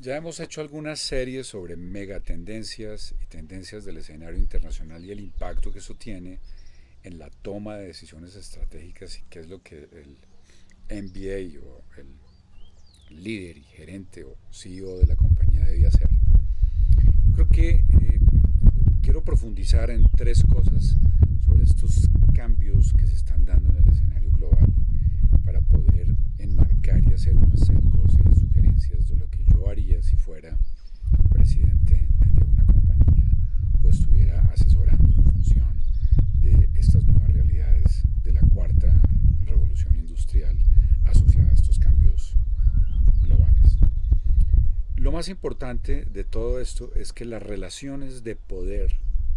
Ya hemos hecho algunas series sobre megatendencias y tendencias del escenario internacional y el impacto que eso tiene en la toma de decisiones estratégicas y qué es lo que el MBA o el líder y gerente o CEO de la compañía debía hacer. Yo creo que eh, quiero profundizar en tres cosas sobre estos cambios que se están dando en el escenario global para poder enmarcar y hacer unas cosas y sugerencias de lo que yo haría si fuera presidente de una compañía o estuviera asesorando en función de estas nuevas realidades de la cuarta revolución industrial asociada a estos cambios globales. Lo más importante de todo esto es que las relaciones de poder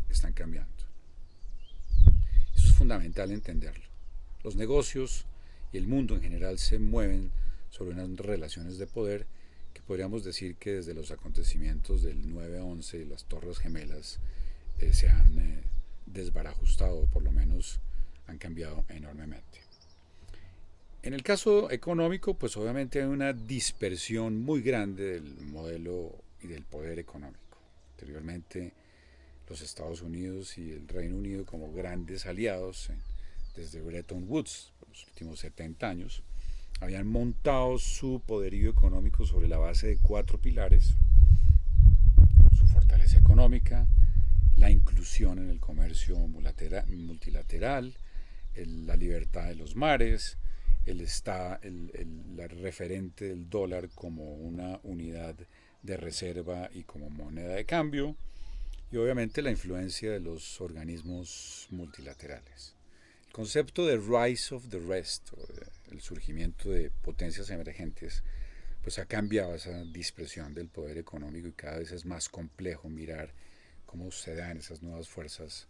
están cambiando. Eso es fundamental entenderlo. Los negocios y el mundo en general se mueven sobre unas relaciones de poder que podríamos decir que desde los acontecimientos del 9-11 y las Torres Gemelas eh, se han eh, desbarajustado, o por lo menos han cambiado enormemente. En el caso económico, pues obviamente hay una dispersión muy grande del modelo y del poder económico. Anteriormente, los Estados Unidos y el Reino Unido como grandes aliados, desde Bretton Woods, por los últimos 70 años, habían montado su poderío económico sobre la base de cuatro pilares, su fortaleza económica, la inclusión en el comercio multilateral, la libertad de los mares, el, está, el, el, referente del dólar como una unidad de reserva y como moneda de cambio, y obviamente la influencia de los organismos multilaterales. El concepto de Rise of the Rest, el surgimiento de potencias emergentes, pues ha cambiado esa dispersión del poder económico y cada vez es más complejo mirar cómo se dan esas nuevas fuerzas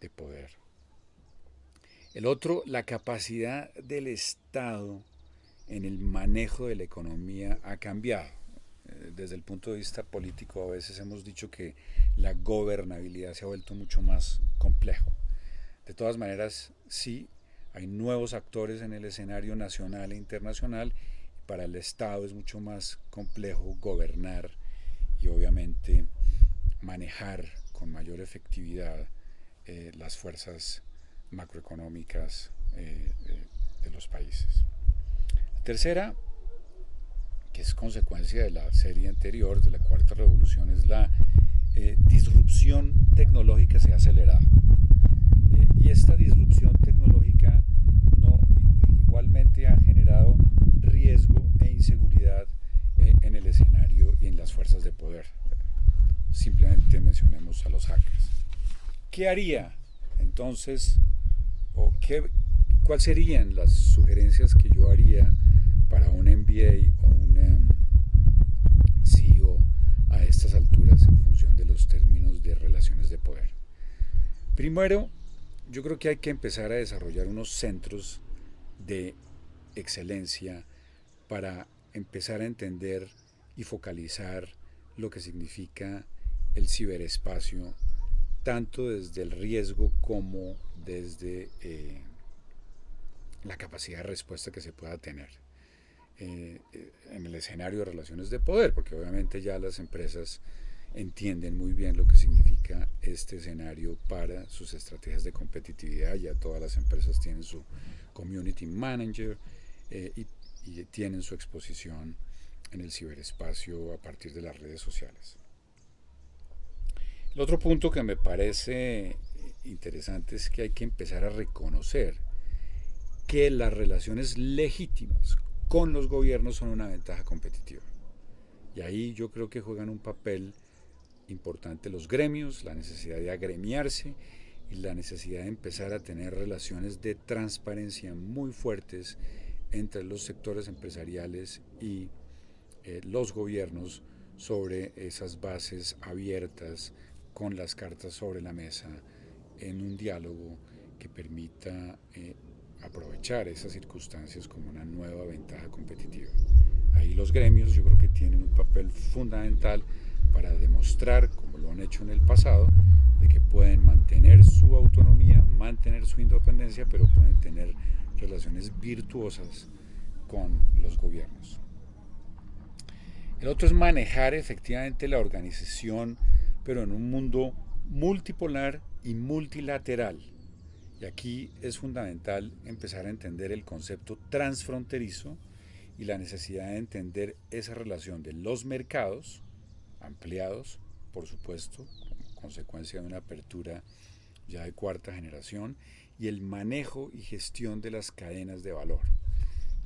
de poder. El otro, la capacidad del Estado en el manejo de la economía ha cambiado. Eh, desde el punto de vista político a veces hemos dicho que la gobernabilidad se ha vuelto mucho más complejo. De todas maneras, sí, hay nuevos actores en el escenario nacional e internacional. Para el Estado es mucho más complejo gobernar y obviamente manejar con mayor efectividad eh, las fuerzas macroeconómicas eh, de los países. Tercera, que es consecuencia de la serie anterior, de la cuarta revolución, es la eh, disrupción tecnológica se ha acelerado. Eh, y esta disrupción tecnológica no, igualmente ha generado riesgo e inseguridad eh, en el escenario y en las fuerzas de poder. Simplemente mencionemos a los hackers. ¿Qué haría entonces, o qué, cuáles serían las sugerencias que yo haría para un MBA o un em, CEO a estas alturas en función de los términos de relaciones de poder. Primero, yo creo que hay que empezar a desarrollar unos centros de excelencia para empezar a entender y focalizar lo que significa el ciberespacio, tanto desde el riesgo como desde eh, la capacidad de respuesta que se pueda tener. Eh, en el escenario de relaciones de poder, porque obviamente ya las empresas entienden muy bien lo que significa este escenario para sus estrategias de competitividad, ya todas las empresas tienen su community manager eh, y, y tienen su exposición en el ciberespacio a partir de las redes sociales. El otro punto que me parece interesante es que hay que empezar a reconocer que las relaciones legítimas con los gobiernos son una ventaja competitiva. Y ahí yo creo que juegan un papel importante los gremios, la necesidad de agremiarse y la necesidad de empezar a tener relaciones de transparencia muy fuertes entre los sectores empresariales y eh, los gobiernos sobre esas bases abiertas con las cartas sobre la mesa en un diálogo que permita eh, aprovechar esas circunstancias como una nueva ventaja competitiva. Ahí los gremios yo creo que tienen un papel fundamental para demostrar, como lo han hecho en el pasado, de que pueden mantener su autonomía, mantener su independencia, pero pueden tener relaciones virtuosas con los gobiernos. El otro es manejar efectivamente la organización, pero en un mundo multipolar y multilateral. Y aquí es fundamental empezar a entender el concepto transfronterizo y la necesidad de entender esa relación de los mercados ampliados, por supuesto, como consecuencia de una apertura ya de cuarta generación, y el manejo y gestión de las cadenas de valor.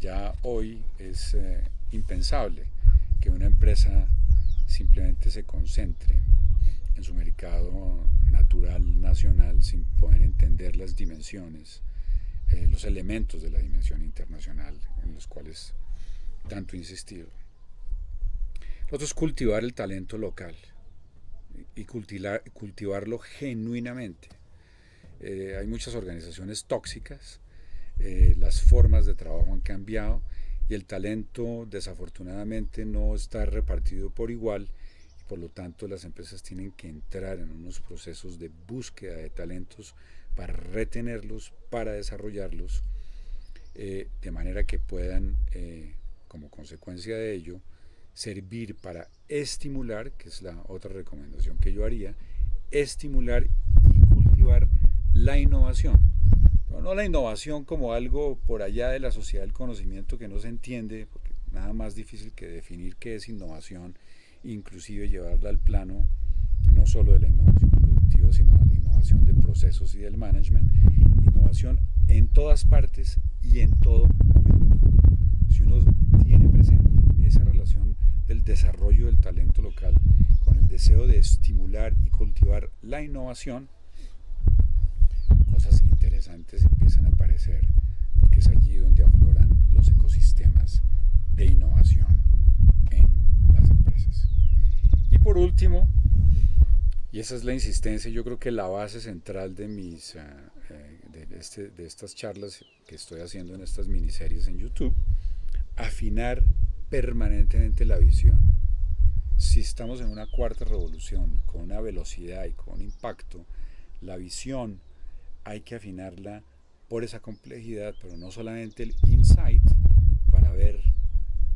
Ya hoy es eh, impensable que una empresa simplemente se concentre en su mercado natural nacional sin poder entender las dimensiones, eh, los elementos de la dimensión internacional en los cuales tanto he insistido. Lo otro es cultivar el talento local y cultivar, cultivarlo genuinamente. Eh, hay muchas organizaciones tóxicas, eh, las formas de trabajo han cambiado y el talento desafortunadamente no está repartido por igual por lo tanto las empresas tienen que entrar en unos procesos de búsqueda de talentos para retenerlos, para desarrollarlos, eh, de manera que puedan, eh, como consecuencia de ello, servir para estimular, que es la otra recomendación que yo haría, estimular y cultivar la innovación. No la innovación como algo por allá de la sociedad del conocimiento que no se entiende, porque nada más difícil que definir qué es innovación, inclusive llevarla al plano no solo de la innovación productiva, sino de la innovación de procesos y del management, innovación en todas partes y en todo momento. Si uno tiene presente esa relación del desarrollo del talento local con el deseo de estimular y cultivar la innovación, cosas interesantes empiezan a aparecer, porque es allí donde afloran los ecosistemas de innovación en las empresas. Y último, y esa es la insistencia, yo creo que la base central de, mis, eh, eh, este, de estas charlas que estoy haciendo en estas miniseries en YouTube, afinar permanentemente la visión. Si estamos en una cuarta revolución con una velocidad y con un impacto, la visión hay que afinarla por esa complejidad, pero no solamente el insight para ver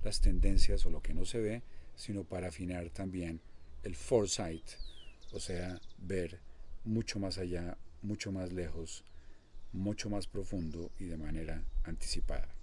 las tendencias o lo que no se ve, sino para afinar también el foresight, o sea, ver mucho más allá, mucho más lejos, mucho más profundo y de manera anticipada.